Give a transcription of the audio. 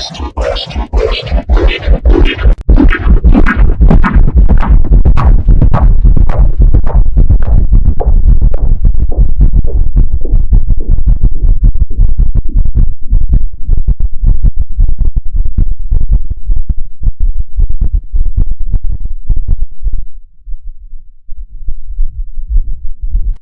Master, master, master.